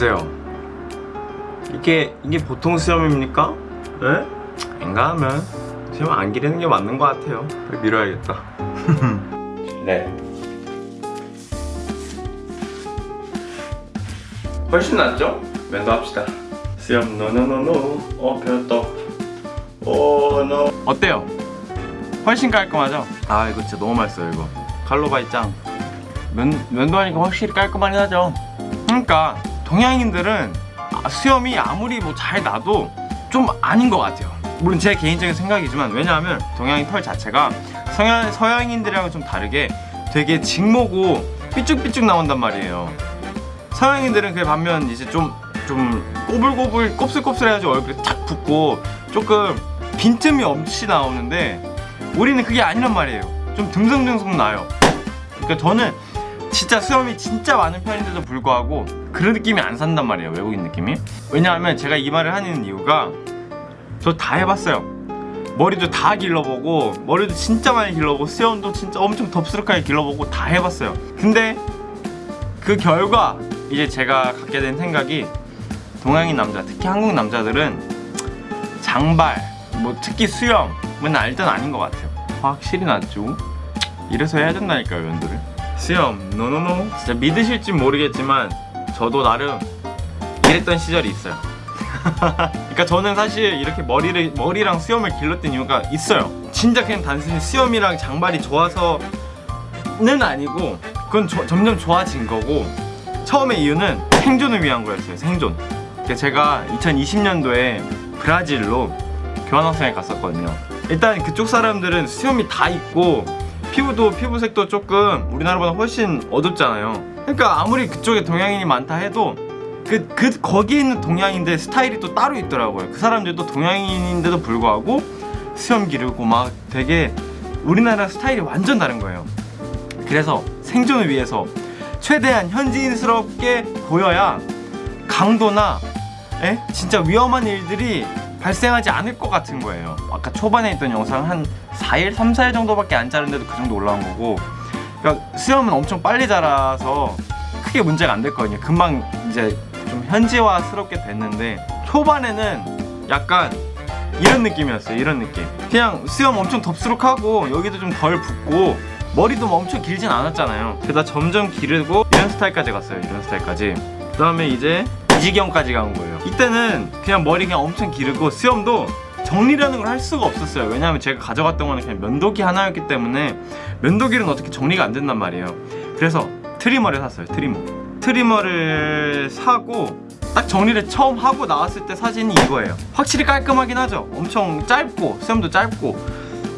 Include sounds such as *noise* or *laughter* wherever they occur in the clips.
보세요. 이게 이게 보통 수염입니까? 에? 왠가 하면 수염 안 기르는 게 맞는 것 같아요. 밀어야겠다. *laughs* 네. 훨씬 낫죠? 면도 합시다. 수염 no no no no. 어 베였다 oh no. 어때요? 훨씬 깔끔하죠? 아 이거 진짜 너무 맛있어요 이거. 칼로바이 짱. 면, 면도 하니까 확실히 깔끔하긴 하죠. 그러니까 동양인들은 아, 수염이 아무리 뭐 잘 나도 좀 아닌 것 같아요. 물론 제 개인적인 생각이지만 왜냐하면 동양인 털 자체가 서양, 서양인들이랑은 좀 다르게 되게 직모고 삐쭉삐쭉 나온단 말이에요. 서양인들은 그 반면 이제 좀 좀 꼬불꼬불 곱슬곱슬해가지고 얼굴이 탁 붓고 조금 빈틈이 없이 나오는데 우리는 그게 아니란 말이에요. 좀 듬성듬성 나요. 그러니까 저는 진짜 수염이 진짜 많은 편인데도 불구하고 그런 느낌이 안 산단 말이에요 외국인 느낌이. 왜냐하면 제가 이 말을 하는 이유가 저 다 해봤어요. 머리도 다 길러보고 머리도 진짜 많이 길러보고 수염도 진짜 엄청 덥수룩하게 길러보고 다 해봤어요. 근데 그 결과 이제 제가 갖게 된 생각이 동양인 남자 특히 한국 남자들은 장발 뭐 특히 수염은 알던 아닌 것 같아요. 확실히 낫죠. 이래서 해야 된다니까요 면도를 수염 노노노 진짜 믿으실지 모르겠지만 저도 나름 이랬던 시절이 있어요. *laughs* 그러니까 저는 사실 이렇게 머리를 머리랑 수염을 길렀던 이유가 있어요. 진짜 그냥 단순히 수염이랑 장발이 좋아서는 아니고 그건 저- 점점 좋아진 거고 처음에 이유는 생존을 위한 거였어요 생존. 제가 2020년도에 브라질로 교환학생에 갔었거든요. 일단 그쪽 사람들은 수염이 다 있고 피부도 피부색도 조금 우리나라보다 훨씬 어둡잖아요. 그러니까 아무리 그쪽에 동양인이 많다 해도 그, 그 거기에 있는 동양인들 스타일이 또 따로 있더라고요. 그 사람들도 동양인인데도 불구하고 수염 기르고 막 되게 우리나라 스타일이 완전 다른 거예요. 그래서 생존을 위해서 최대한 현지인스럽게 보여야 강도나 에? 진짜 위험한 일들이 발생하지 않을 것 같은 거예요. 아까 초반에 있던 영상 한 4일, 3, 4일 정도밖에 안 자른데도 그 정도 올라온 거고. 그러니까 수염은 엄청 빨리 자라서 크게 문제가 안 됐거든요. 금방 이제 좀 현지화스럽게 됐는데 초반에는 약간 이런 느낌이었어요. 이런 느낌. 그냥 수염 엄청 덥수룩하고 여기도 좀 덜 붓고 머리도 뭐 엄청 길진 않았잖아요. 그러다 점점 기르고 이런 스타일까지 갔어요. 이런 스타일까지 그 다음에 이제 이 지경까지 간 거예요. 이때는 그냥 머리 그냥 엄청 기르고 수염도 정리라는 걸 할 수가 없었어요. 왜냐하면 제가 가져갔던 거는 그냥 면도기 하나였기 때문에 면도기는 어떻게 정리가 안 된단 말이에요. 그래서 trimmer를 샀어요 trimmer. trimmer를 사고 딱 정리를 처음 하고 나왔을 때 사진이 이거예요. 확실히 깔끔하긴 하죠. 엄청 짧고 수염도 짧고.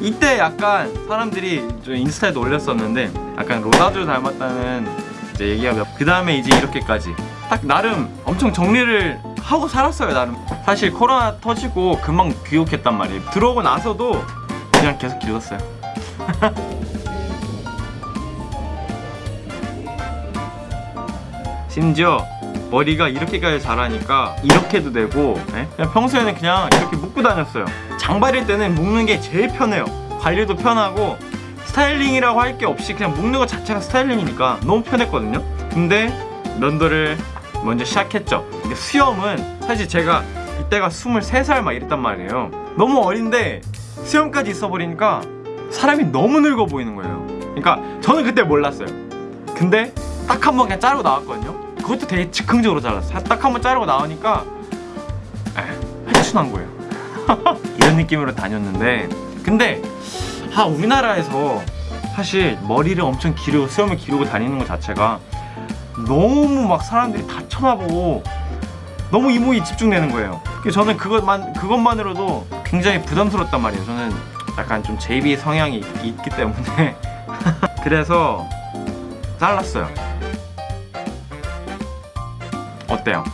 이때 약간 사람들이 저 인스타에도 올렸었는데 약간 로다주 닮았다는 이제 얘기가 몇... 그 다음에 이제 이렇게까지 딱 나름 엄청 정리를 하고 살았어요 나름. 사실 코로나 터지고 금방 귀국했단 말이에요. 들어오고 나서도 그냥 계속 길렀어요. *laughs* 심지어 머리가 이렇게까지 자라니까 이렇게도 되고 예? 그냥 평소에는 그냥 이렇게 묶고 다녔어요. 장발일 때는 묶는 게 제일 편해요. 관리도 편하고 스타일링이라고 할 게 없이 그냥 묶는 것 자체가 스타일링이니까 너무 편했거든요. 근데 면도를 먼저 시작했죠. 근데 수염은 사실 제가 이때가 23살 막 이랬단 말이에요. 너무 어린데 수염까지 있어버리니까 사람이 너무 늙어 보이는 거예요. 그러니까 저는 그때 몰랐어요. 근데 딱 한 번 그냥 자르고 나왔거든요. 그것도 되게 즉흥적으로 잘랐어요. 딱 한 번 자르고 나오니까 에, 회춘한 거예요. *laughs* 이런 느낌으로 다녔는데. 근데 아 우리나라에서 사실 머리를 엄청 기르고 수염을 기르고 다니는 것 자체가 너무 막 사람들이 다 쳐다보고 너무 이모에 집중되는 거예요 저는 그것만, 그것만으로도 굉장히 부담스럽단 말이에요 저는 약간 좀 JB 성향이 있, 있기 때문에 *laughs* 그래서 잘랐어요 어때요?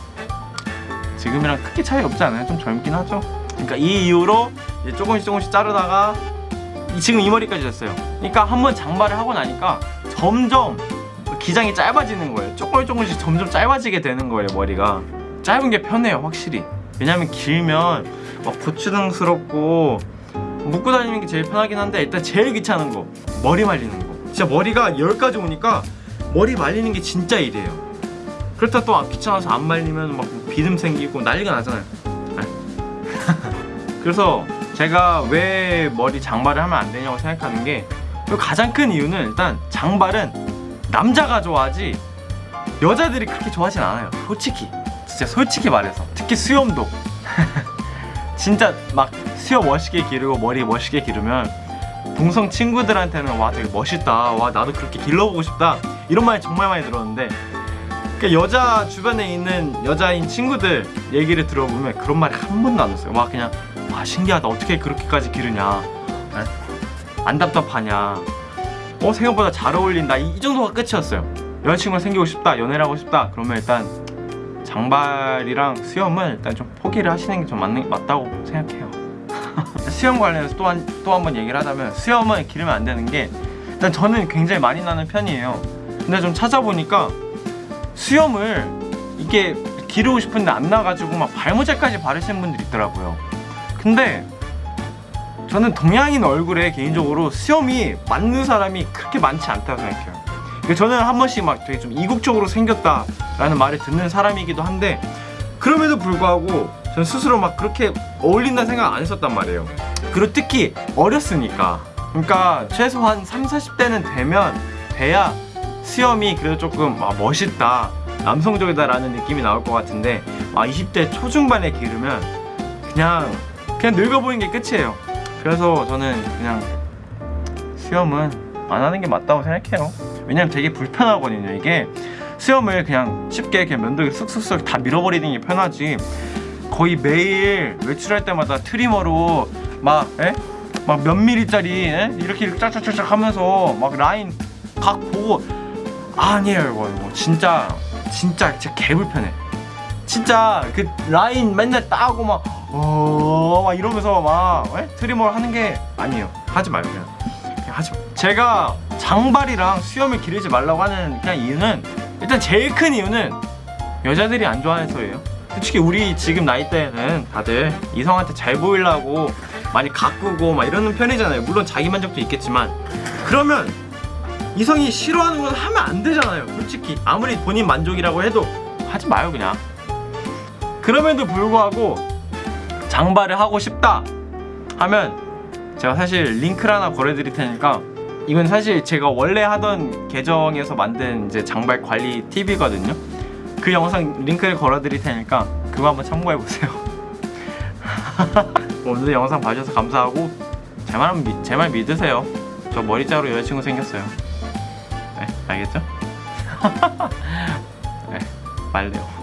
지금이랑 크게 차이 없지 않아요? 좀 젊긴 하죠? 그러니까 이 이후로 조금씩 조금씩 자르다가 이- 지금 이 머리까지 됐어요 그러니까 한번 장발을 하고 나니까 점점 기장이 짧아지는 거예요. 조금 조금씩 점점 짧아지게 되는 거예요 머리가. 짧은 게 편해요 확실히. 왜냐면 길면 막 고추등스럽고 묶고 다니는 게 제일 편하긴 한데 일단 제일 귀찮은 거 머리 말리는 거. 진짜 머리가 열까지 오니까 머리 말리는 게 진짜 일이에요. 그렇다 또 귀찮아서 안 말리면 막 비듬 생기고 난리가 나잖아요. 네. *laughs* 그래서 제가 왜 머리 장발을 하면 안 되냐고 생각하는 게 가장 큰 이유는 일단 장발은 남자가 좋아하지 여자들이 그렇게 좋아하진 않아요. 솔직히. 진짜 솔직히 말해서. 특히 수염도. *laughs* 진짜 막 수염 멋있게 기르고 머리 멋있게 기르면 동성 친구들한테는 와 되게 멋있다. 와 나도 그렇게 길러보고 싶다. 이런 말 정말 많이 들었는데 그 여자 주변에 있는 여자인 친구들 얘기를 들어보면 그런 말이 한 번도 안 났어요. 와 그냥 와 신기하다. 어떻게 그렇게까지 기르냐. 에? 안 답답하냐 어 생각보다 잘 어울린다. 이, 이 정도가 끝이었어요. 여자친구가 생기고 싶다 연애를 하고 싶다 그러면 일단 장발이랑 수염은 일단 좀 포기를 하시는 게 좀 맞다고 생각해요. *laughs* 수염 관련해서 또 한 또 한 번 얘기를 하자면 수염은 기르면 안 되는 게 일단 저는 굉장히 많이 나는 편이에요. 근데 좀 찾아보니까 수염을 이게 기르고 싶은데 안 나가지고 막 발모제까지 바르시는 분들이 있더라고요. 근데 저는 동양인 얼굴에 개인적으로 수염이 맞는 사람이 그렇게 많지 않다고 생각해요. 그러니까 저는 한 번씩 막 되게 좀 이국적으로 생겼다라는 말을 듣는 사람이기도 한데 그럼에도 불구하고 전 스스로 막 그렇게 어울린다는 생각 안 했었단 말이에요. 그리고 특히 어렸으니까. 그러니까 최소한 3, 40대는 되면 돼야 수염이 그래도 조금 아, 멋있다 남성적이다 라는 느낌이 나올 것 같은데 아, 20대 초중반에 기르면 그냥 그냥 늙어 보이는 게 끝이에요 그래서 저는 그냥 수염은 안 하는 게 맞다고 생각해요. 왜냐면 되게 불편하거든요 이게. 수염을 그냥 쉽게 그냥 면도기 쓱쓱쓱 다 밀어버리는 게 편하지. 거의 매일 외출할 때마다 트리머로 막 에? 막몇 미리짜리 에? 이렇게 이렇게 짝짝짝짝 하면서 막 라인 각 보고 아니에요 이거. 이거 진짜 진짜 진짜 개불편해. 진짜 그 라인 맨날 따고 막 어, 막 이러면서 막 에? 트리머를 하는 게 아니에요. 하지 말고 그냥 그냥 하지 마 제가 장발이랑 수염을 기르지 말라고 하는 그냥 이유는 일단 제일 큰 이유는 여자들이 안 좋아해서예요. 솔직히 우리 지금 나이 때는 다들 이성한테 잘 보이려고 많이 가꾸고 막 이러는 편이잖아요. 물론 자기 만족도 있겠지만. 그러면 이성이 싫어하는 건 하면 안 되잖아요. 솔직히. 아무리 본인 만족이라고 해도 하지 마요 그냥. 그럼에도 불구하고 장발을 하고 싶다 하면 제가 사실 링크를 하나 걸어드릴 테니까 이건 사실 제가 원래 하던 계정에서 만든 이제 장발 관리 팁이거든요. 그 영상 링크를 걸어드릴 테니까 그거 한번 참고해보세요. *laughs* 오늘도 영상 봐주셔서 감사하고 제말 믿으세요. 저 머리 자로 여자친구 생겼어요. 네 알겠죠? *laughs* 네 말래요